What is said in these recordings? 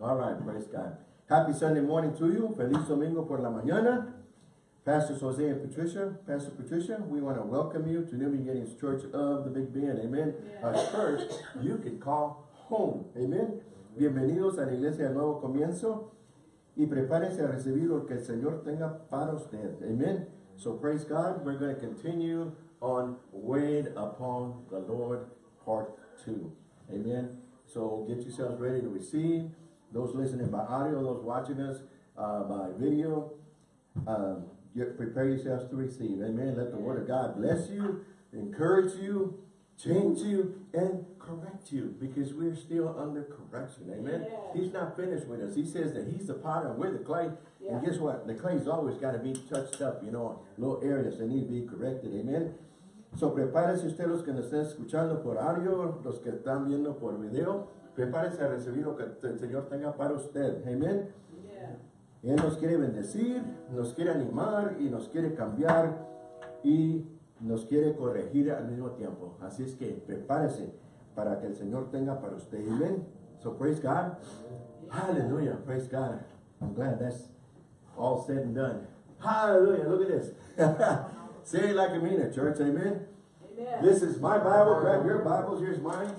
All right, praise God. Happy Sunday morning to you. Feliz domingo por la mañana. Pastor Jose and Patricia, Pastor Patricia, we want to welcome you to New Beginnings Church of the Big Bend. Amen. A church you can call home. Amen. Bienvenidos a la iglesia del nuevo comienzo y prepárense a recibir lo que el Señor tenga para usted. Amen. So praise God. We're going to continue on Wait Upon the Lord part 2. Amen. So get yourselves ready to receive. Those listening by audio, those watching us uh, by video, um, get, prepare yourselves to receive. Amen. Let the word of God bless you, encourage you, change you, and correct you because we're still under correction. Amen. Yeah. He's not finished with us. He says that he's the potter and we're the clay. Yeah. And guess what? The clay's always got to be touched up, you know, little areas that need to be corrected. Amen. So prepárese usted los que nos estén escuchando por audio, los que están viendo por video. Prepárese a recibir lo que el Señor tenga para usted. Amén. Él nos quiere bendecir, nos quiere animar y nos quiere cambiar y nos quiere corregir al mismo tiempo. Así es que prepárese para que el Señor tenga para usted. Amén. So praise God. Hallelujah. Praise God. I'm glad that's all said and done. Hallelujah. Look at this. Say it like you mean it, church. Amen. Amen. This is my Bible. Grab your Bibles. Here's mine.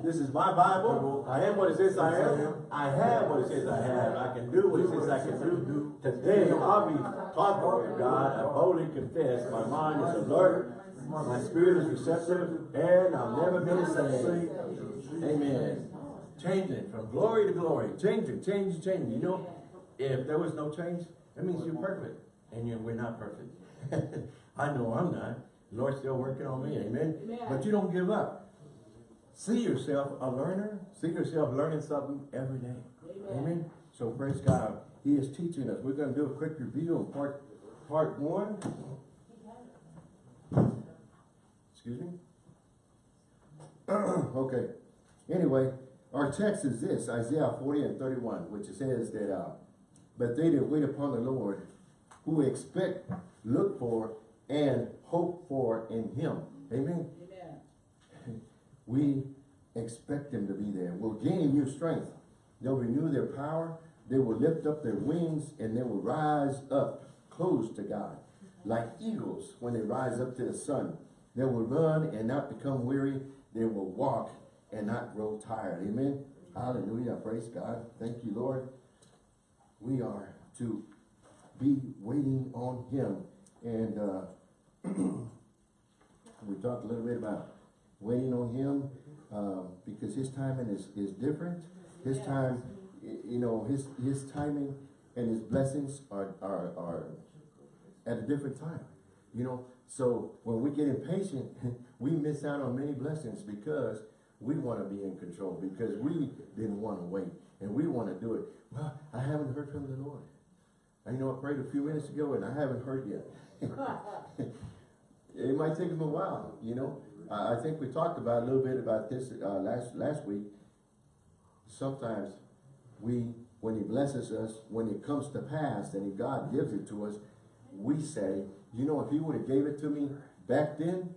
Yeah. This is my Bible. I am what it says I am. I have what it says I have. I can do what it says I can do. Today I'll be talking the word of God. I boldly confess. My mind is alert. My spirit is receptive. And I've never been the same. Amen. Changing from glory to glory. change it Changing, changing, changing. You know, if there was no change, that means you're perfect. And you we're not perfect. I know I'm not. The Lord's still working on me. Amen. Amen. But you don't give up. See yourself a learner. See yourself learning something every day. Amen. Amen. So praise God. He is teaching us. We're going to do a quick review on part part one. Excuse me. okay. Anyway, our text is this, Isaiah 40 and 31, which says that, uh, but they that wait upon the Lord, who expect, look for, and hope for in him. Amen. We expect them to be there. Will gain new strength. They'll renew their power. They will lift up their wings and they will rise up close to God. Like eagles when they rise up to the sun. They will run and not become weary. They will walk and not grow tired. Amen. Hallelujah. Praise God. Thank you, Lord. We are to be waiting on him. And uh, we talked a little bit about waiting on him um, because his timing is, is different. His time, you know, his his timing and his blessings are, are, are at a different time. You know, so when we get impatient, we miss out on many blessings because we want to be in control, because we didn't want to wait and we want to do it. Well, I haven't heard from the Lord. I you know I prayed a few minutes ago and I haven't heard yet. it might take him a while, you know. I think we talked about a little bit about this uh, last last week. Sometimes we, when he blesses us, when it comes to pass and God gives it to us, we say, you know, if he would have gave it to me back then,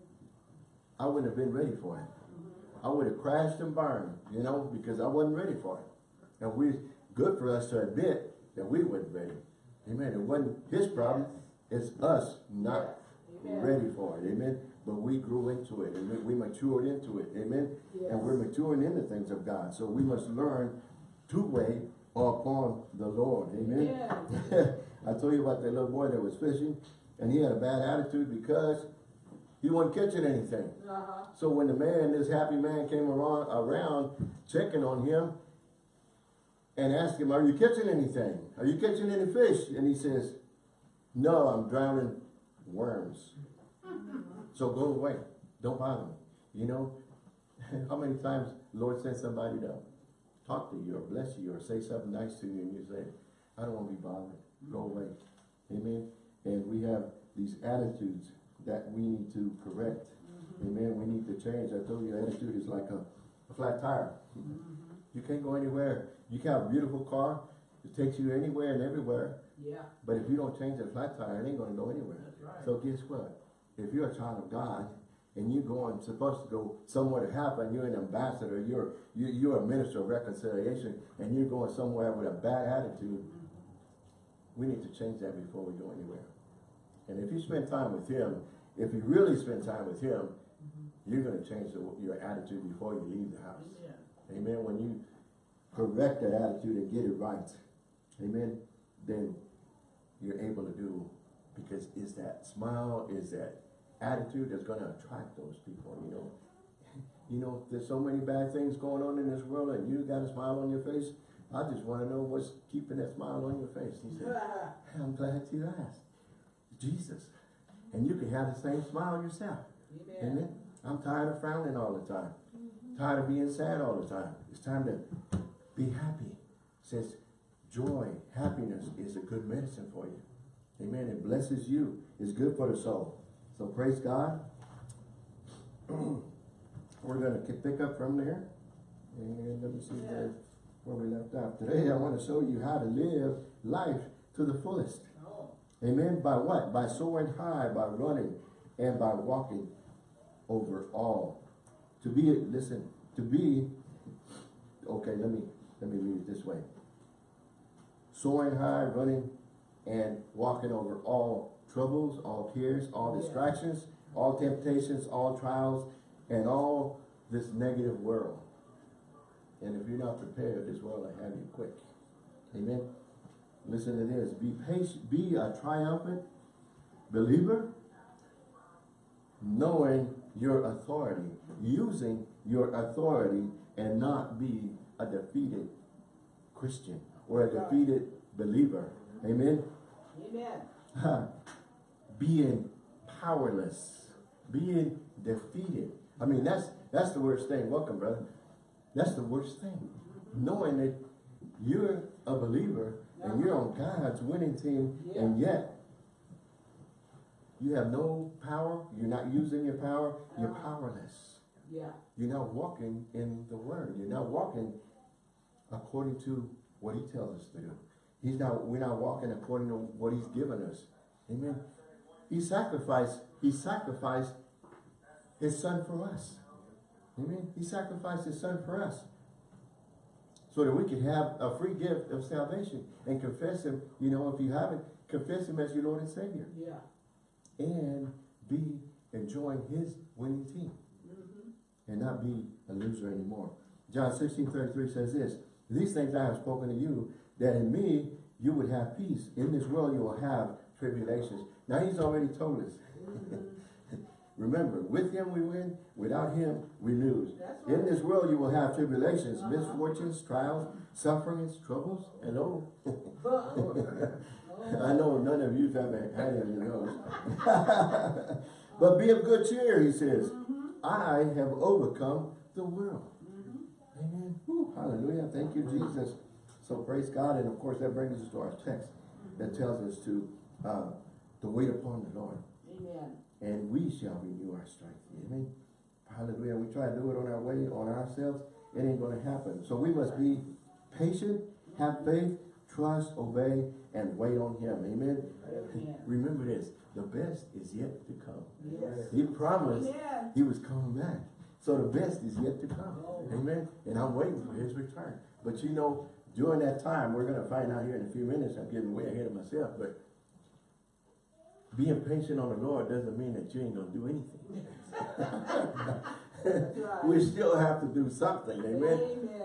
I wouldn't have been ready for it. I would have crashed and burned, you know, because I wasn't ready for it. And we, good for us to admit that we weren't ready. Amen. It wasn't his problem. It's us not Amen. ready for it. Amen. But we grew into it and we matured into it. Amen. Yes. And we're maturing in the things of God. So we must learn to wait upon the Lord. Amen. Yeah. I told you about that little boy that was fishing and he had a bad attitude because he wasn't catching anything. Uh-huh. So when the man, this happy man came around, around checking on him and asked him, are you catching anything? Are you catching any fish? And he says, no, I'm drowning worms. So go away. Don't bother me. You know, how many times Lord sent somebody to talk to you or bless you or say something nice to you and you say, I don't want to be bothered. Go mm-hmm. away. Amen. And we have these attitudes that we need to correct. Mm-hmm. Amen. We need to change. I told you attitude is like a, a flat tire. Mm-hmm. You can't go anywhere. You can have a beautiful car. It takes you anywhere and everywhere. Yeah. But if you don't change that flat tire, it ain't going to go anywhere. That's right. So guess what? If you're a child of God, and you're going, supposed to go somewhere to and you're an ambassador, you're, you, you're a minister of reconciliation, and you're going somewhere with a bad attitude, we need to change that before we go anywhere. And if you spend time with him, if you really spend time with him, you're gonna change the, your attitude before you leave the house. Amen. Amen. When you correct that attitude and get it right, amen, then you're able to do, because is that smile, is that attitude that's gonna attract those people, you know. You know, there's so many bad things going on in this world and you got a smile on your face. I just wanna know what's keeping that smile on your face. He said, I'm glad you asked. Jesus. And you can have the same smile yourself. Amen. Amen. I'm tired of frowning all the time. Mm-hmm. Tired of being sad all the time. It's time to be happy. Says joy, happiness is a good medicine for you. Amen. It blesses you. It's good for the soul. So praise God. We're gonna pick up from there. And let me see where, where we left off. Today I want to show you how to live life to the fullest. Oh, Amen. By what? By soaring high, by running, and by walking over all. To be, listen, to be, okay, let me, let me read it this way. Soaring high, running, and walking over all troubles, all cares, all Yeah. distractions, all temptations, all trials, and all this negative world. And if you're not prepared, this world will have you quick. Amen. Listen to this. Be patient, be a triumphant believer, knowing your authority, using your authority, and not be a defeated Christian or a defeated believer. Amen. amen. being powerless, being defeated. I mean, that's that's the worst thing. Welcome, brother. That's the worst thing. Knowing that you're a believer and you're on God's winning team, and yet you have no power. You're not using your power. You're uh-huh. powerless. Yeah, You're not walking in the Word. You're not walking according to what He tells us to do. He's not. We're not walking according to what He's given us. Amen. He sacrificed. He sacrificed His Son for us. Amen. He sacrificed His Son for us, so that we could have a free gift of salvation and confess Him. You know, if you haven't, confess Him as your Lord and Savior, yeah. and be enjoying His winning team Mm-hmm. and not be a loser anymore. John 16, 33 says this, These things I have spoken to you, that in me you would have peace. In this world you will have tribulations. Now he's already told us. Remember, with him we win, without him we lose. In this world you will have tribulations, Uh-huh. misfortunes, trials, sufferings, troubles, and oh, I know none of you have had any of those. but be of good cheer, he says. Mm-hmm. I have overcome the world. Mhm. Amen. Hallelujah. Thank you, Jesus. So praise God. And of course, that brings us to our text that tells us to, uh, to wait upon the Lord. Amen. And we shall renew our strength. Amen. Hallelujah. We try to do it on our way, on ourselves. It ain't going to happen. So we must be patient, have faith, trust, obey, and wait on Him. Amen. Amen. Remember this. The best is yet to come. Yes. He promised Amen. he was coming back. So the best is yet to come. Oh. Amen. And I'm waiting for his return. But you know, during that time, we're going to find out here in a few minutes, I'm getting way ahead of myself, but being patient on the Lord doesn't mean that you ain't going to do anything. We still have to do something. Amen.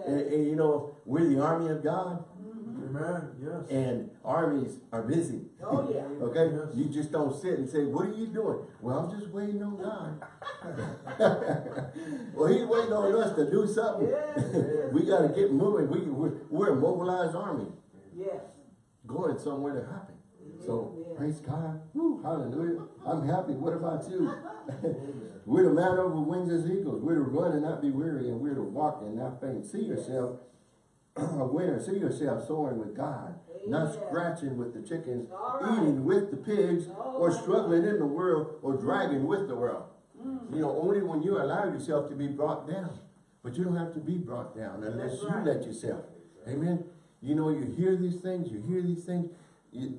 And, Amen. and you know, we're the army of God. Amen, yes. and armies are busy. Oh, yeah. Okay? Yes. You just don't sit and say, what are you doing? Well, I'm just waiting on God. well, he's waiting on us to do something. Yes. we got to get moving. We, we're, we're a mobilized army Yes. going somewhere to happen. So, Amen. praise God. Woo, hallelujah. I'm happy. What about you? we're the man over wings as eagles. We're to run and not be weary, and we're to walk and not faint. See yourself a winner. See yourself soaring with God, not scratching with the chickens, right. eating with the pigs, All or right. struggling in the world, or dragging with the world. Mhm. You know, only when you allow yourself to be brought down. But you don't have to be brought down unless That's you let yourself. Amen. You know, you hear these things, you hear these things, You,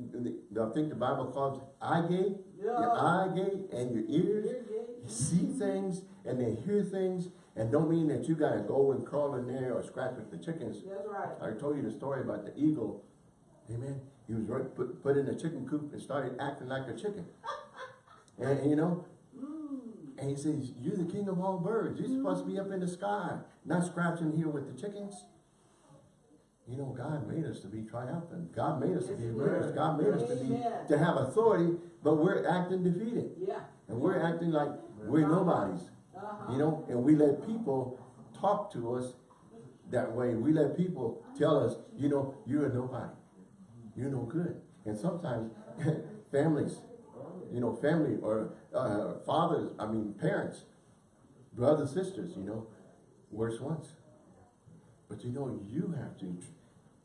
I think the Bible calls eye gate, your eye gate and your ears yeah. see things and they hear things and don't mean that you gotta go and crawl in there or scratch with the chickens. That's right. I told you the story about the eagle. Amen. He was right, put, put in a chicken coop and started acting like a chicken. And, and you know, Mm. and he says, you're the king of all birds. You're supposed to be up in the sky, not scratching here with the chickens. You know, God made us to be triumphant. God made us to be winners. God made us to be, to have authority, but we're acting defeated. Yeah. And we're acting like we're nobodies. You know, and we let people talk to us that way. We let people tell us, you know, you're a nobody. You're no good. And sometimes families, you know, family or uh, fathers, I mean parents, brothers, sisters, you know, worse ones. But you know, you have to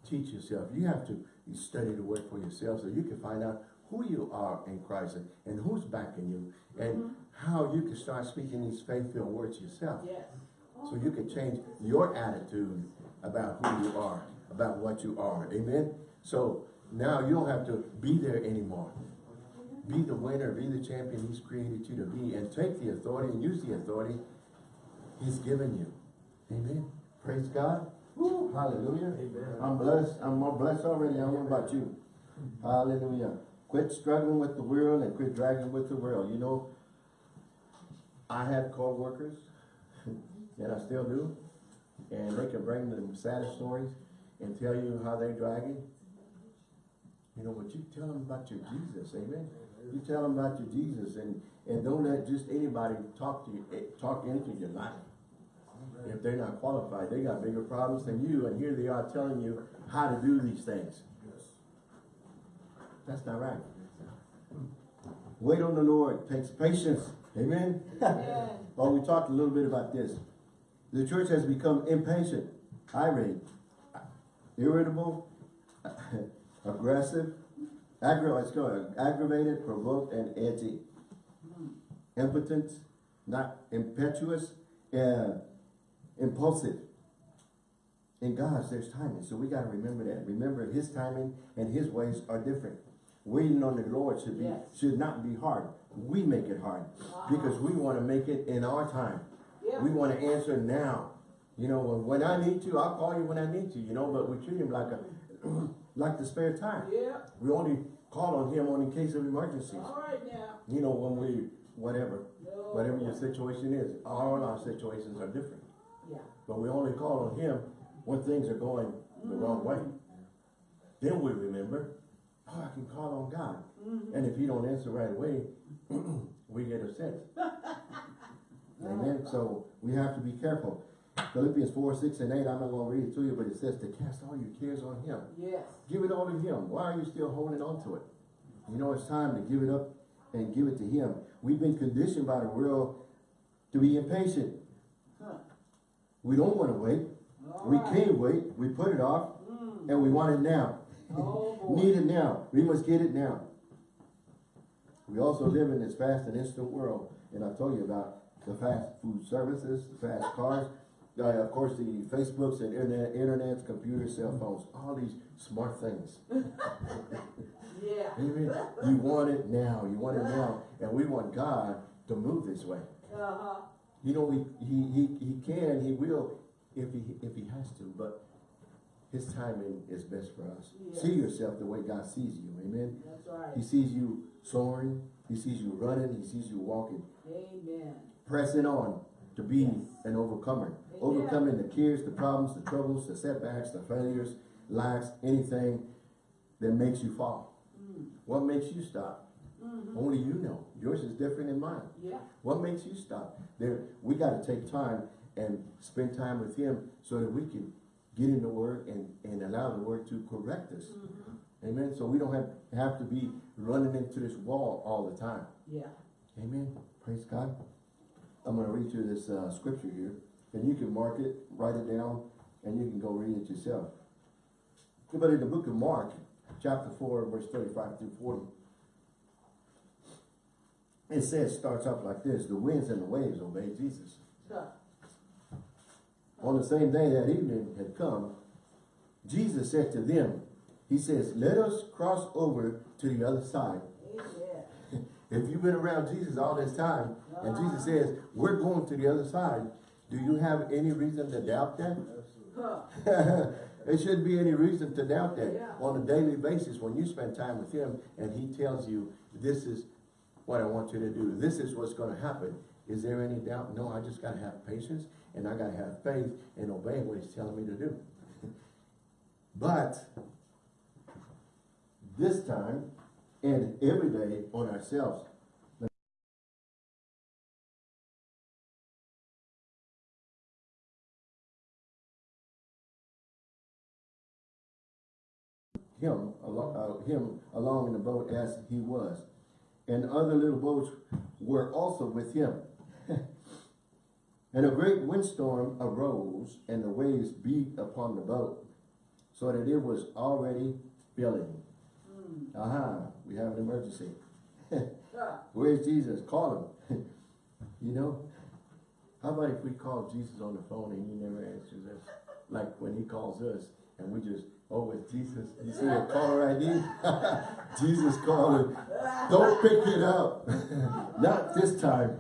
teach yourself. You have to study the word for yourself so you can find out who you are in Christ and, and who's backing you and how you can start speaking these faith-filled words yourself. Yes. So you can change your attitude about who you are, about what you are. Amen? So now you don't have to be there anymore. Be the winner, be the champion he's created you to be, and take the authority and use the authority he's given you. Amen? Praise God. Woo, hallelujah. Amen. I'm blessed. I'm more blessed already. I don't know about you. Hallelujah. Quit struggling with the world and quit dragging with the world. You know, I had co-workers, and I still do, and they can bring them saddest stories and tell you how they're dragging. You know, but you tell them about your Jesus, amen? You tell them about your Jesus, and, and don't let just anybody talk to you, eh, talk into your life. If they're not qualified, they got bigger problems than you, and here they are telling you how to do these things. That's not right. Wait on the Lord, takes patience, amen? Amen. Well, we talked a little bit about this. The church has become impatient, irate, irritable, aggressive, aggra aggravated, provoked, and edgy. Impotent, not impetuous, uh, impulsive. In God's, there's timing, so we gotta remember that. Remember, His timing and His ways are different. Waiting on the Lord should be, Yes. should not be hard. We make it hard because we wanna make it in our time. Yeah. We want to answer now. You know, when, when I need to, I'll call you when I need to, you know, but we treat him like a, like the spare time. Yeah. We only call on him on in case of emergencies. All right now. You know, when we, whatever, No. whatever your situation is, all our situations are different. Yeah. But we only call on him when things are going the wrong mm-hmm. way. Then we remember, oh, I can call on God. And if he don't answer right away, we get upset. Amen. So we have to be careful. Philippians 4, 6, and 8, I'm not going to read it to you, but it says to cast all your cares on him. Yes. Give it all to him. Why are you still holding on to it? You know, it's time to give it up and give it to him. We've been conditioned by the world to be impatient. Huh. We don't want to wait. All We right. can't wait. We put it off Mm. and we want it now. Oh. Need it now. We must get it now. We also live in this fast and instant world. And I told you about the fast food services, the fast cars, uh, of course the Facebooks and internet, internets, computers, cell phones, all these smart things. Yeah. Amen. You want it now. You want it now. And we want God to move this way. Uh-huh. You know, he, he, he, he can, he will, if he, if he has to, but his timing is best for us. Yes. See yourself the way God sees you. Amen. That's right. He sees you soaring. He sees you running. He sees you walking, Amen. pressing on to be an overcomer. Amen. Overcoming the cares, the problems, the troubles, the setbacks, the failures, lacks, anything that makes you fall. Mm. What makes you stop? Mhm. Only you know. Yours is different than mine. Yeah. What makes you stop? There, we got to take time and spend time with Him so that we can get in the Word and, and allow the Word to correct us. Mhm. Amen. So we don't have, have to be running into this wall all the time. Yeah. Amen. Praise God. I'm going to read you this uh, scripture here. And you can mark it, write it down, and you can go read it yourself. But in the book of Mark, chapter 4, verse 35 through 40, it says, starts off like this, the winds and the waves obey Jesus. Huh. On the same day that evening had come, Jesus said to them, He says, let us cross over to the other side. Amen. If you've been around Jesus all this time, and Jesus uh-huh. says, we're going to the other side, do you have any reason to doubt that? There shouldn't be any reason to doubt that Yeah. on a daily basis when you spend time with him and he tells you, this is what I want you to do. This is what's gonna happen. Is there any doubt? No, I just gotta have patience and I gotta have faith and obey what he's telling me to do. But this time and every day on ourselves, him uh, him along in the boat as he was. And other little boats were also with him. and a great windstorm arose, and the waves beat upon the boat, so that it was already filling. Mm. Aha, we have an emergency. Where's Jesus? Call him. you know? How about if we call Jesus on the phone and he never answers us? Like when he calls us and we just, oh, it's Jesus. You see the caller ID? Jesus calling. Don't pick it up. Not this time.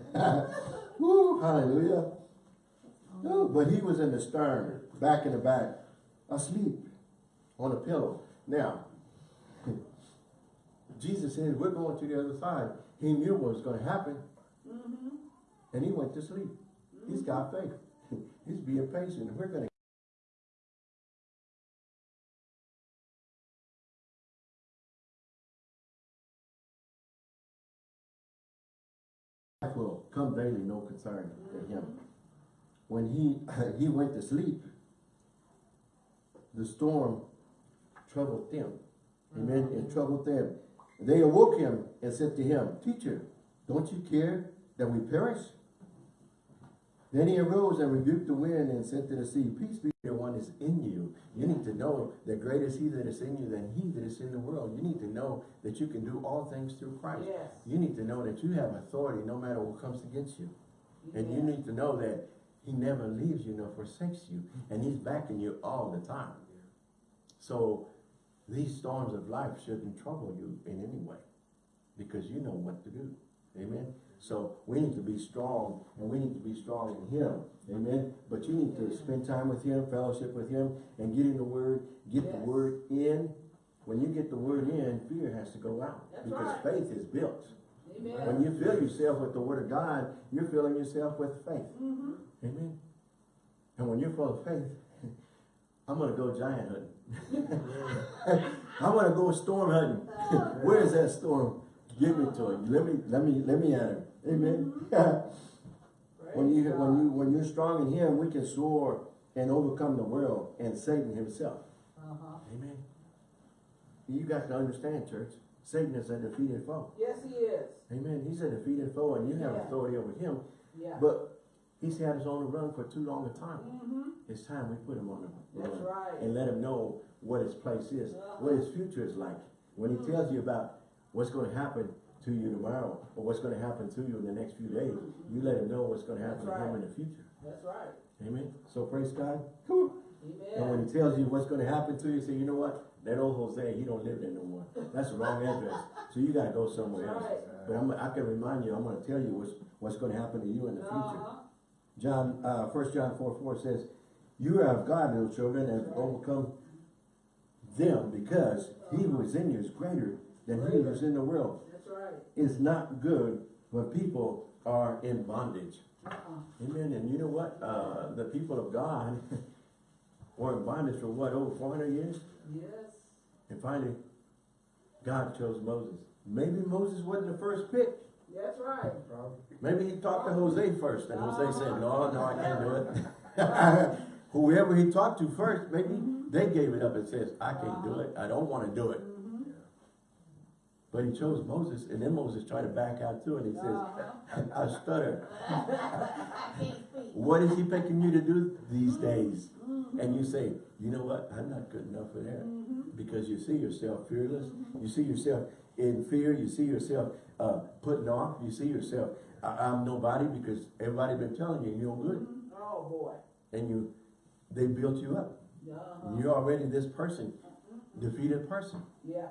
Woo, hallelujah. No, but he was in the stern, back in the back, asleep on a pillow. Now, Jesus said, we're going to the other side. He knew what was going to happen. Mm-hmm. And he went to sleep. He's got faith. He's being patient. We're going to will come daily, no concern to him. When he he went to sleep, the storm troubled them. Amen. Mm-hmm. It troubled them. They awoke him and said to him, Teacher, don't you care that we perish? Then he arose and rebuked the wind and said to the sea, Peace be to the one is in you. You need to know that greater is he that is in you than he that is in the world. You need to know that you can do all things through Christ. Yes. You need to know that you have authority no matter what comes against you. And you need to know that he never leaves you nor forsakes you. And he's backing you all the time. So these storms of life shouldn't trouble you in any way. Because you know what to do. Amen. So we need to be strong and we need to be strong in him. Amen. But you need to spend time with him, fellowship with him, and get in the word, get the word in. When you get the word in, fear has to go out. That's because right. faith is built. Amen. When you fill yourself with the word of God, you're filling yourself with faith. Mm-hmm. Amen. And when you're full of faith, I'm gonna go giant hunting. I'm gonna go storm hunting. Where is that storm? Give me to it. Let me, let me, let me at him. Amen. when you, when you, when you're strong in Him, we can soar and overcome the world and Satan himself. Uh-huh. Amen. You got to understand, church. Satan is a defeated foe. Yes, he is. Amen. He's a defeated foe, and you have Yeah. authority over him. Yeah. But he's had us on the run for too long a time. Mm-hmm. It's time we put him on the That's run right. and let him know what his place is, Uh-huh. what his future is like. When he Mm. tells you about what's going to happen to you tomorrow or what's going to happen to you in the next few days, you let him know what's going to happen That's to him in the future. That's right. Amen. So praise God. Whew. And when he tells you what's going to happen to you, say, you know what? That old Jose, he don't live there no more. That's the wrong address. So you got to go somewhere That's else. right. But I'm, I can remind you, I'm going to tell you what's, what's going to happen to you in the future. John, uh, first John four, four says, you are of God, little children, and have overcome them because he who is in you is greater than he who is in the world. That's right. It's not good when people are in bondage. Uh-uh. Amen. And you know what? Uh, the people of God were in bondage for what, over four hundred years? Yes. And finally, God chose Moses. Maybe Moses wasn't the first pick. That's right. Maybe he talked to Jose first, and Jose said, no, no, I can't do it. Whoever he talked to first, maybe they gave it up and says, I can't do it. I don't want to do it. Mm-hmm. But he chose Moses, and then Moses tried to back out too, and he says, Uh-huh. I stutter. I can't speak. What is he picking you to do these days? Mhm. And you say, you know what? I'm not good enough for that. Because you see yourself fearless. You see yourself in fear. You see yourself uh, putting off. You see yourself, I I'm nobody because everybody been telling you you're good. Oh, boy. And you, they built you up. Uh-huh. You're already this person. defeated person. Yeah,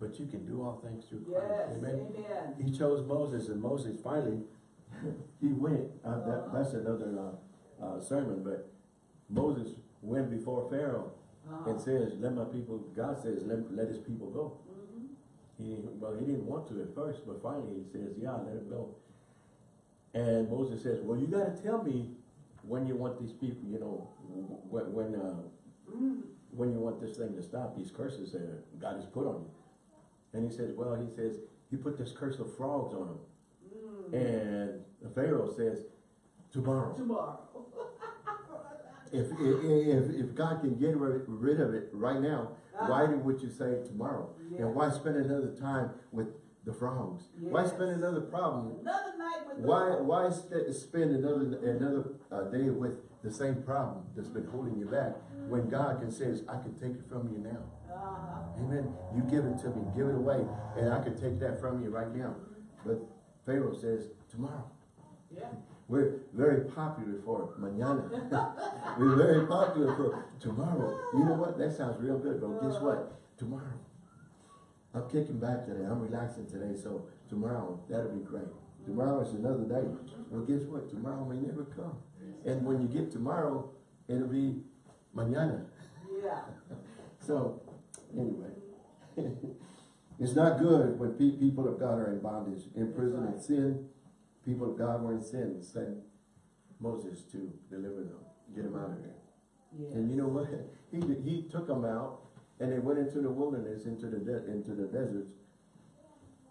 But you can do all things through Christ. yes, Amen. amen. He chose Moses and Moses finally, he went, uh, that, that's another, uh, uh, sermon, but Moses went before Pharaoh Uh-huh. and says, let my people, God says, let, let his people go. He, well, he didn't want to at first, but finally he says, yeah, let him go. And Moses says, well, you gotta tell me when you want these people, you know, when, when, uh, when you want this thing to stop, these curses that God has put on you. And he says, well, he says, he put this curse of frogs on him. Mm. And the Pharaoh says, tomorrow. Tomorrow. If, if, if, God can get rid of it right now, why would you say tomorrow? Yeah. And why spend another time with the frogs? Why spend another problem? Another night with the Why, why st- spend another, another uh, day with the same problem that's been holding you back? When God can say, I can take it from you now. Uh-huh. Amen. You give it to me, give it away, and I can take that from you right now. But Pharaoh says, tomorrow. Yeah. We're very popular for mañana. We're very popular for tomorrow. You know what? That sounds real good, but guess what? Tomorrow. I'm kicking back today. I'm relaxing today, so tomorrow, that'll be great. Tomorrow is another day. Well, guess what? Tomorrow may never come. And when you get tomorrow, it'll be mañana. Yeah. So, anyway, it's not good when pe- people of God are in bondage, in prison, in sin. People of God were in sin, and sent Moses to deliver them, get them out of there. Yeah. And you know what? He he took them out, and they went into the wilderness, into the de- into the deserts.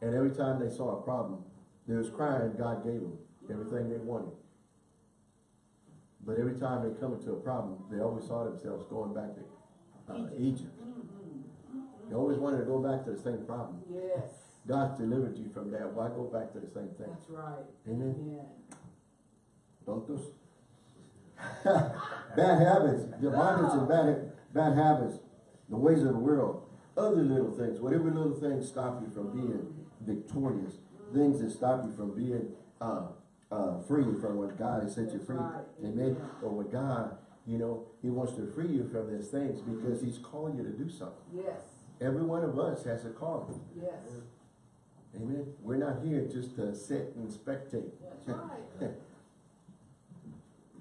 And every time they saw a problem, they was crying. God gave them everything they wanted. But every time they come into a problem, they always saw themselves going back to uh, Egypt. They always wanted to go back to the same problem. Yes. God delivered you from that. Why go back to the same thing? That's right. Amen. Amen. Tontos. bad habits, the bondage and bad, bad habits, the ways of the world, other little things, whatever little things stop you from being victorious, things that stop you from being uh, uh, free from what God has set you free. Amen. Or what God, you know, He wants to free you from these things because He's calling you to do something. Yes. Every one of us has a calling. Yes. Amen. We're not here just to sit and spectate. Right.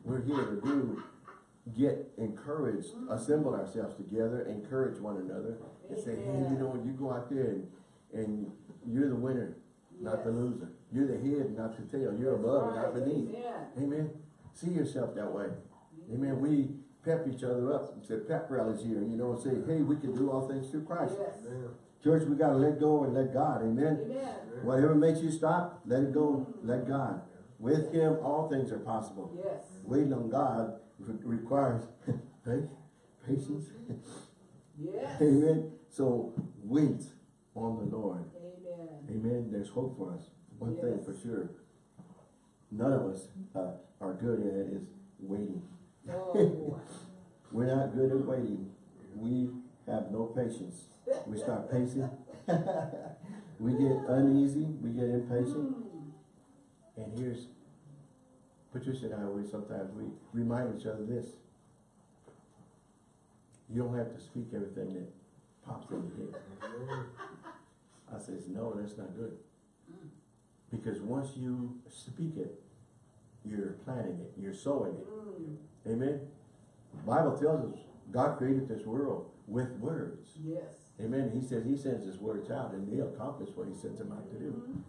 We're here to do, get encouraged, mm-hmm. assemble ourselves together, encourage one another, and say, hey, you Amen. know, you go out there and, and you're the winner, not the loser. You're the head, not the tail. You're above, not beneath. Amen. Amen. See yourself that way. Amen. We pep each other up. Say pep rallies here, you know, and say, hey, we can do all things through Christ. Yes. Church, we gotta let go and let God. Amen. Amen. Whatever makes you stop, let it go, let God. With Him, all things are possible. Yes. Waiting on God re- requires faith, patience. Yes. Amen. So wait on the Lord. Amen. Amen. There's hope for us. One thing for sure. None of us uh, are good at is waiting. Oh. We're not good at waiting. We have no patience. We start pacing. we get uneasy. We get impatient. And here's, Patricia and I, we sometimes, we remind each other this. You don't have to speak everything that pops in your head. I says, no, that's not good. Because once you speak it, you're planting it, you're sowing it. Amen? Bible tells us God created this world with words. Yes. Amen. He says he sends his words out and they accomplish what he sends them out to do. Mhm.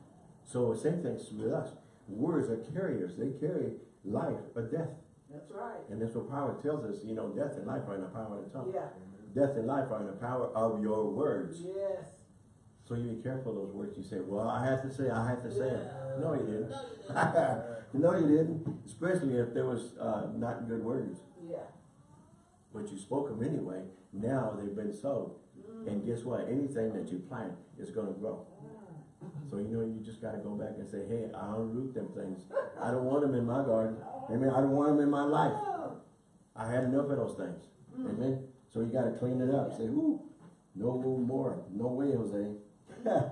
So same thing with us. Words are carriers. They carry life or death. That's right. And that's what power tells us, you know, death and life are in the power of the tongue. Yeah. Death and life are in the power of your words. Yes. So you be careful of those words you say, well, I have to say, I have to say it. Yeah. No, you didn't. No, you didn't. no, you didn't. Especially if there was uh, not good words. Yeah. But you spoke them anyway. Now they've been sowed. And guess what? Anything that you plant is going to grow. So you know, you just got to go back and say, hey, I unroot them things. I don't want them in my garden. Amen. I don't want them in my life. I had enough of those things. Amen. So you got to clean it up. Say, ooh, no more. No way, Jose.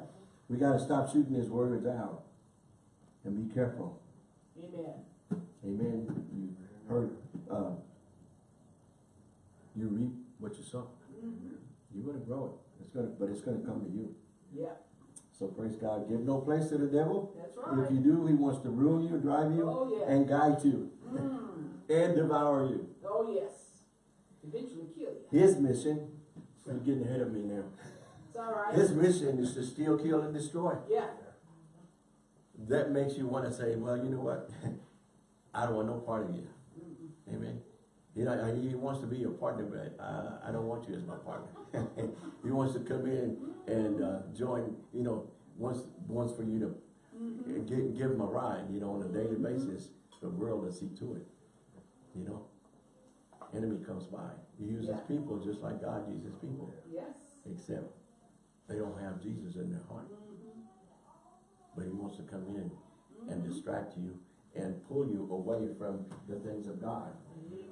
we got to stop shooting his words out. And be careful. Amen. Amen. You heard, uh, you reap what you sow. You're gonna grow it. It's gonna, but it's gonna come to you. Yeah, So praise God. Give no place to the devil. that's right. If you do, he wants to ruin you, drive you, Oh, yeah. and guide you, Mm. and devour you. Oh, yes. Eventually kill you. His mission, you're getting ahead of me now. It's all right. His mission is to steal, kill, and destroy. Yeah, That makes you want to say, well, you know what? I don't want no part of you. Amen. You know, he wants to be your partner, but uh, I don't want you as my partner. he wants to come in and uh, join, you know, wants, wants for you to give, give him a ride, you know, on a daily basis. The world will see to it, you know. Enemy comes by. He uses Yeah. people just like God uses people, yes. except they don't have Jesus in their heart. But he wants to come in and distract you and pull you away from the things of God.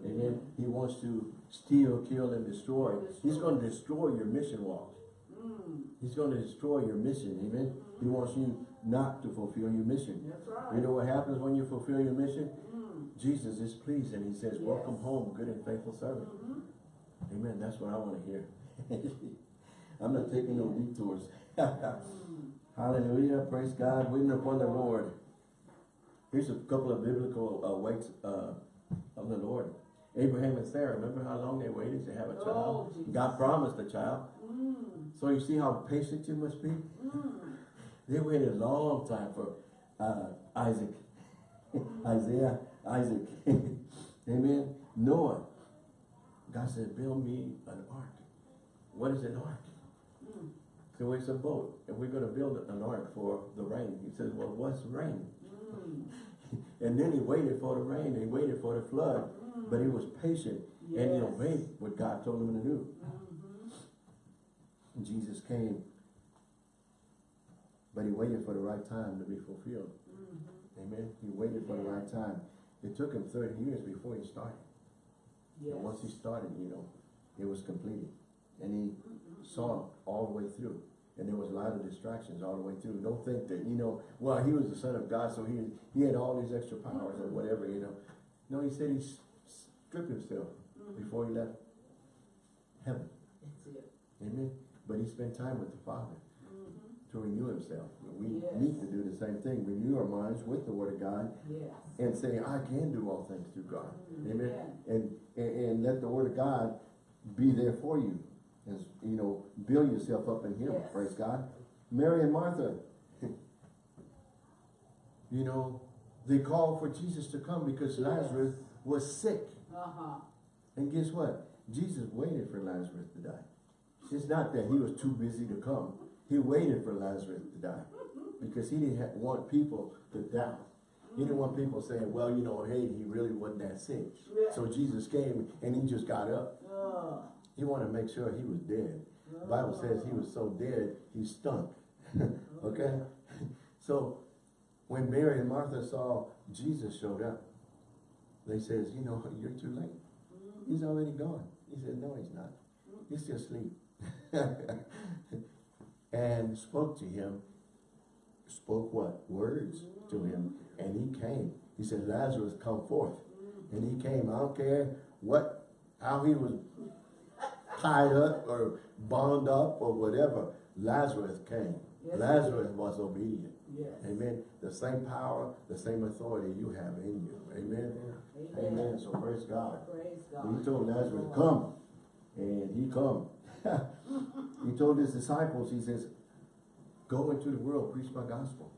Amen. He wants to steal, kill, and destroy. He's going to destroy your mission walk. Mm. He's going to destroy your mission. Amen. He wants you not to fulfill your mission. Right. You know what happens when you fulfill your mission? Mm. Jesus is pleased and he says, welcome home, good and faithful servant. Mhm. Amen. That's what I want to hear. I'm not taking no detours. Mm. Hallelujah. Praise God. Waiting upon the Lord. Here's a couple of biblical uh, waits uh, of the Lord. Abraham and Sarah, remember how long they waited to have a child? Oh, God promised a child. Mm. So you see how patient you must be? Mm. They waited a long time for uh, Isaac. Isaiah, Isaac. Amen. Noah. God said, build me an ark. What is an ark? Mm. So it's a boat, and we're gonna build an ark for the rain. He says, well, what's rain? Mm. And then he waited for the rain, he waited for the flood, but he was patient, and he obeyed what God told him to do. Mhm. And Jesus came, but he waited for the right time to be fulfilled. Mhm. Amen. He waited for the right time. It took him thirty years before he started. Yes. And once he started, you know, it was completed. And he Mm-hmm. saw all the way through. And there was a lot of distractions all the way through. Don't think that, you know, well, he was the son of God, so he, he had all these extra powers or whatever, you know. No, he said he stripped himself Mhm. before he left heaven. Amen. But he spent time with the Father Mhm. to renew himself. We Yes. need to do the same thing. Renew our minds with the Word of God Yes. and say, I can do all things through God. Mhm. Amen. Yeah. And, and, and let the word of God be there for you. As, you know, build yourself up in Him. Yes. Praise God. Mary and Martha, you know, they called for Jesus to come because Yes. Lazarus was sick. Uh-huh. And guess what? Jesus waited for Lazarus to die. It's not that he was too busy to come. He waited for Lazarus to die because he didn't want people to doubt. He didn't want people saying, well, you know, hey, he really wasn't that sick. Yeah. So Jesus came and he just got up. Uh, He wanted to make sure he was dead. The Bible says he was so dead, he stunk. okay? So when Mary and Martha saw Jesus showed up, they says, you know, you're too late. He's already gone. He said, no, he's not. He's still asleep. and spoke to him, spoke what? Words to him. And he came. He said, Lazarus, come forth. And he came. I don't care what, how he was tied up or bound up or whatever. Lazarus came. Yes, Lazarus was obedient. yes. Amen. The same power, the same authority you have in you. Amen. Amen. Amen. So praise God. Praise God. He told Lazarus, come. And he come. he told his disciples, he says, go into the world, preach my gospel.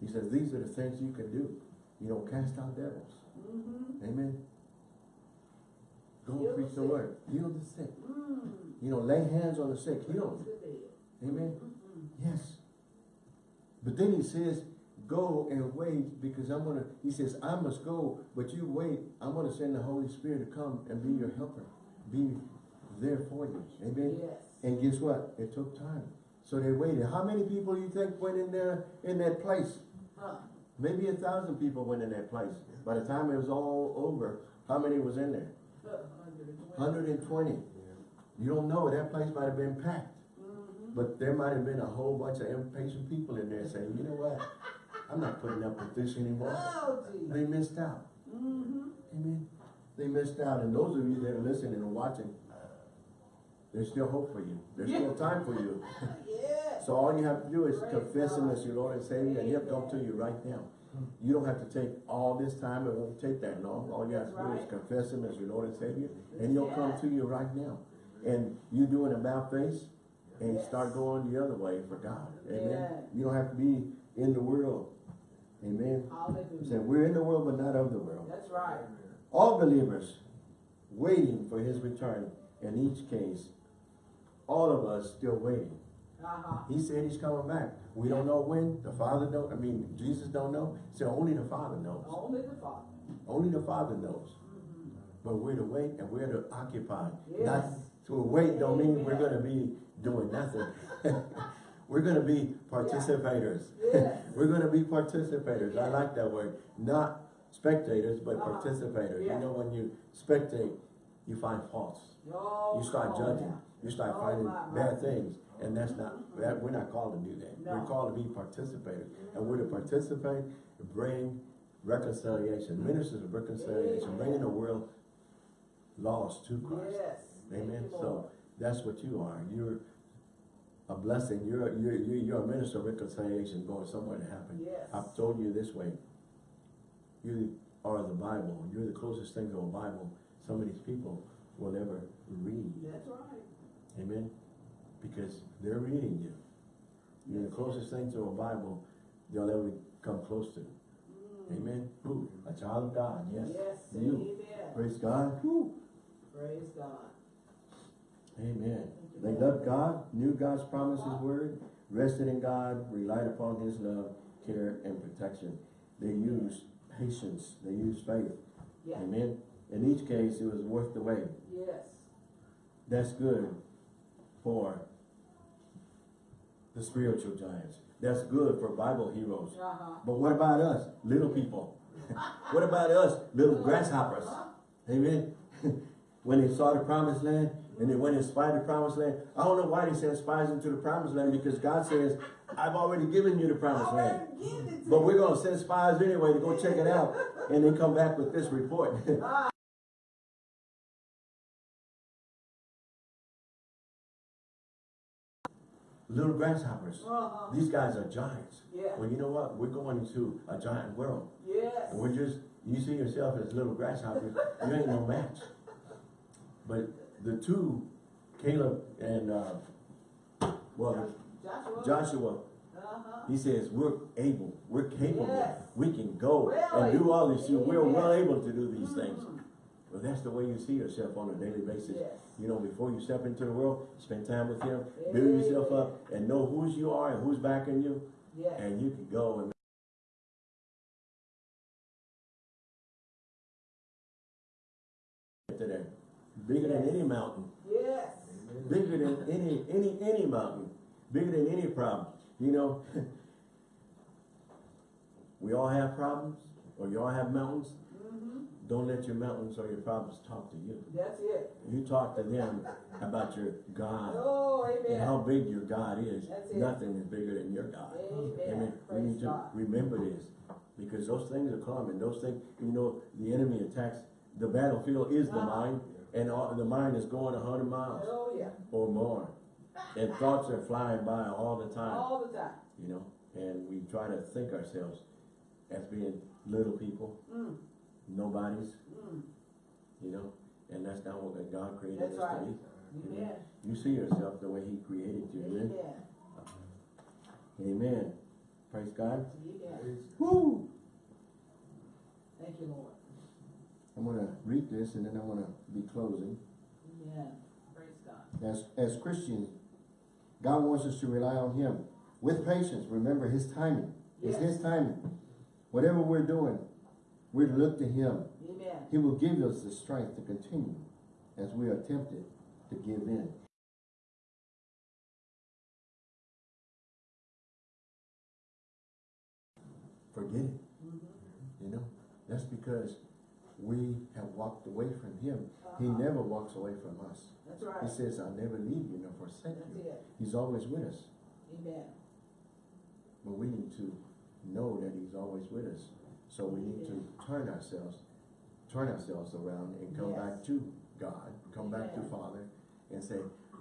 He says, these are the things you can do. You know, cast out devils. Mm-hmm. Amen. Go and the preach the sick. word. Heal the sick. Mm. You know, lay hands on the sick. Heal them. The. Amen. Mhm. Yes. But then he says, go and wait because I'm going to, he says, I must go, but you wait. I'm going to send the Holy Spirit to come and be your helper. Be there for you. Amen. Yes. And guess what? It took time. So they waited. How many people do you think went in there, in that place? Huh. Maybe a thousand people went in that place. By the time it was all over, how many was in there? Uh, 120. Hundred and twenty. You don't know, that place might have been packed. Mhm. But there might have been a whole bunch of impatient people in there saying, you know what? I'm not putting up with this anymore. Oh. They missed out. Mm-hmm. Amen. They missed out. And those of you that are listening and watching, There's still hope for you. There's still time for you. Yes. So all you have to do is Praise confess him God. as your Lord and Savior, and he'll come to you right now. You don't have to take all this time, it won't take that long. All you have to That's do is confess him as your Lord and Savior, and he'll come to you right now. And you do an about face, and Yes. start going the other way for God. Amen. You don't have to be in the world. Amen. He said, Hallelujah. we're in the world, but not of the world. That's right. All believers waiting for his return. In each case, all of us still waiting. Uh-huh. He said he's coming back. We don't know when. The Father don't. I mean, Jesus don't know. So only the Father knows. Only the Father. Only the Father knows. But we're to wait and we're to occupy. Not to wait don't mean we're gonna be doing nothing. we're gonna be participators. Yes. we're gonna be participators. I like that word. Not spectators, but Uh-huh. participators. You know, when you spectate, you find faults. Oh, You start on judging. You start Oh, finding my, my. bad things. And that's not, that, we're not called to do that. We're called to be participators. And we're to participate, bring reconciliation, ministers of reconciliation, bringing the world lost to Christ. Yes. Amen. So that's what you are. You're a blessing. You're, you're, you're you're a minister of reconciliation going somewhere to happen. Yes. I've told you this way. You are the Bible. You're the closest thing to a Bible some of these people will ever read. That's right. Amen? Because they're reading you. You're the closest thing to a Bible they'll ever come close to. Mm. Amen? Who? A child of God, yes. Yes. You. Amen. Praise God. Praise God. Amen. They loved God, knew God's promise, His word, rested in God, relied upon His love, care, and protection. They used patience, they used faith. Yeah. Amen. In each case, it was worth the wait. Yes. That's good for the spiritual giants. That's good for Bible heroes. Uh-huh. But what about us, little people? what about us, little grasshoppers? Amen. when they saw the promised land and they went and spied the promised land, I don't know why they sent spies into the promised land because God says, I've already given you the promised land. Already give it to But we're gonna send spies anyway to go check it out and then come back with this report. Little grasshoppers. Uh-huh. These guys are giants. Yeah. Well, you know what? We're going into a giant world. Yes. And we're just, you see yourself as little grasshoppers, you ain't no match. But the two, Caleb and, uh, well, Joshua. Joshua, Uh-huh. he says, we're able, we're capable, Yes. we can go Well and do all these, able. we're well able to do these things. Well, that's the way you see yourself on a daily basis. Yes. You know, before you step into the world, spend time with him, build yourself up, and know whose you are and who's backing you, Yes. and you can go and today. Bigger than any mountain, Yes. bigger than any, any, any mountain, bigger than any problem. You know, we all have problems, or you all have mountains. Mm-hmm. Don't let your mountains or your problems talk to you. That's it. You talk to them about your God Oh, and how big your God is. That's it. Nothing is bigger than your God. Amen. Amen. We need to God. remember this, because those things are common. those things, you know, the enemy attacks, the battlefield is the Uh-huh. mind, and all, the mind is going a hundred miles Oh, yeah. or more. And thoughts are flying by all the time, All the time. you know, and we try to think ourselves as being little people, Mm. Nobodies, Mm. you know, and that's not what God created That's us to right. be. Amen. You see yourself the way he created you, amen? Amen. Amen. Praise God. Amen. Woo! Thank you, Lord. I'm gonna read this and then I'm gonna be closing. Amen. Praise God. As, as Christians, God wants us to rely on Him with patience. Remember His timing. It's His timing. Whatever we're doing, we look to Him. Amen. He will give us the strength to continue as we are tempted to give in. Forget it. Mhm. You know, that's because we have walked away from Him. He Uh-huh. never walks away from us. That's right. He says, I'll never leave you nor forsake That's you. it. He's always with us. Amen. But we need to know that He's always with us. So we need to turn ourselves, turn ourselves around and come back to God, come back to Father and say,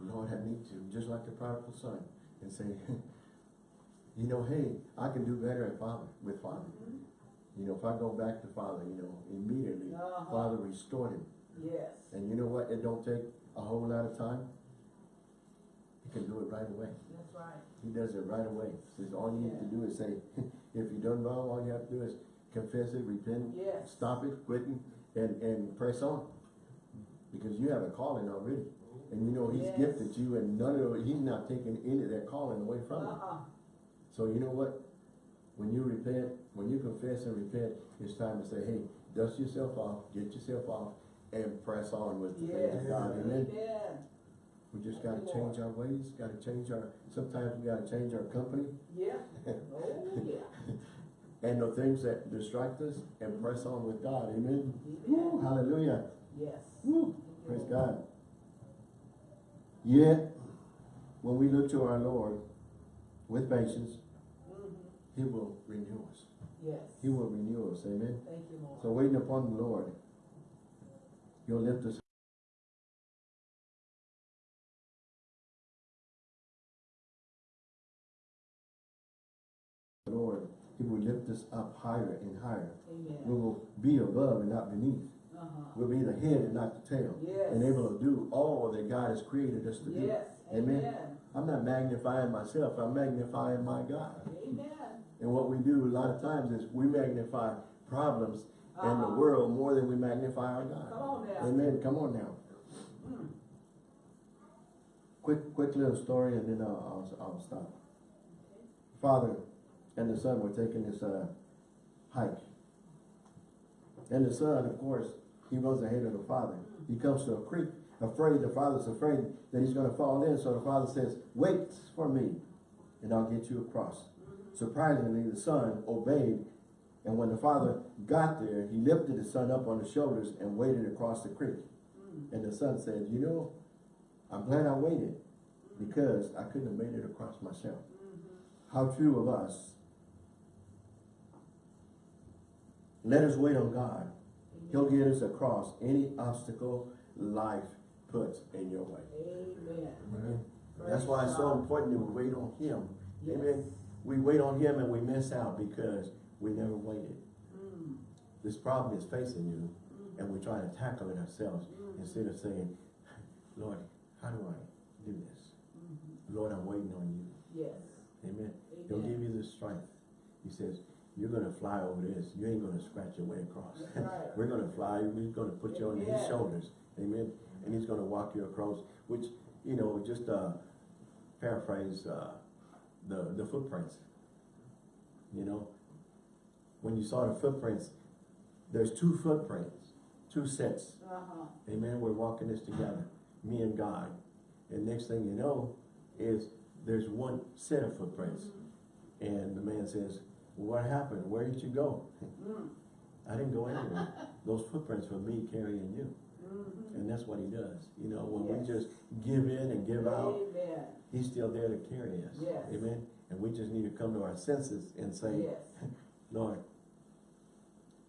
Lord, I need to, just like the prodigal son, and say, you know, hey, I can do better at Father, with Father. You know, if I go back to Father, you know, immediately, Uh-huh. Father restored him. Yes. And you know what? It don't take a whole lot of time. He can do it right away. That's right. He does it right away. Says all you need to do is say, if you done wrong, all you have to do is confess it, repent, Yes. stop it, quit it, and, and press on. Because you have a calling already. And you know, he's Yes. gifted you and none of, it- he's not taking any of that calling away from you. Uh-uh. So you know what? When you repent, when you confess and repent, it's time to say, hey, dust yourself off, get yourself off, and press on with the faith Yes. of God. Amen. Amen. We just gotta change our ways, gotta change our, sometimes we gotta change our company Yeah. Oh, yeah. And the things that distract us and press on with God. Amen. Woo, hallelujah. Yes. Woo, praise God. Yet, when we look to our Lord with patience, Mhm. He will renew us. Yes. He will renew us. Amen. Thank you, Lord. So waiting upon the Lord, He'll lift us. Lord, He will lift us up higher and higher. We will be above and not beneath. Uh-huh. We'll be the head and not the tail. Yes. And able to do all that God has created us to do. Amen. Amen. I'm not magnifying myself, I'm magnifying my God. Amen. And what we do a lot of times is we magnify problems in the Uh-huh. world more than we magnify our God. Come on now. Amen. Come on now. Mm. Quick, quick little story, and then I'll, I'll, I'll stop. Father and the son were taking this uh, hike, and the son, of course, he runs ahead of the father. He comes to a creek, afraid. The father's afraid that he's going to fall in. So the father says, "Wait for me, and I'll get you across." Surprisingly, the son obeyed, and when the father got there, he lifted the son up on his shoulders and waded across the creek. And the son said, "You know, I'm glad I waited because I couldn't have made it across myself. How true of us. Let us wait on God. He'll get us across any obstacle life puts in your way. Amen. Amen. That's why it's so important that we wait on Him. Yes. Amen. We wait on Him and we miss out because we never waited. Mm. This problem is facing you Mhm. and we're trying to tackle it ourselves Mhm. instead of saying, Lord, how do I do this? Mhm. Lord, I'm waiting on you. Yes. Amen. He'll give you the strength. He says, you're gonna fly over this. You ain't gonna scratch your way across. Right. We're gonna fly. We're gonna put you on his shoulders. Amen. And he's gonna walk you across, which, you know, just, uh, paraphrase, uh, the, the footprints. You know, when you saw the footprints, there's two footprints, two sets. Uh-huh. Amen. We're walking this together, me and God. And next thing you know is there's one set of footprints. And the man says, what happened? Where did you go? Mm. I didn't go anywhere. Those footprints were me carrying you. Mhm. And that's what he does. You know, when Yes. we just give in and give out, he's still there to carry us. Yes. Amen. And we just need to come to our senses and say, Yes. Lord,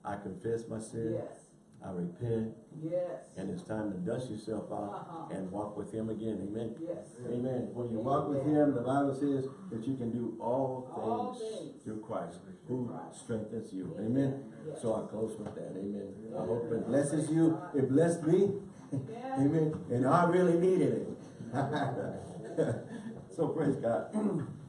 I confess my sin. Yes. I repent. Yes. And it's time to dust yourself off Uh-huh. and walk with him again. Amen. Yes. Amen. When you walk with him, the Bible says that you can do all All things things. through Christ who strengthens you. Amen. Amen. Yes. So I close with that. Amen. I hope it blesses you. It blessed me. Amen. And I really needed it. so praise God.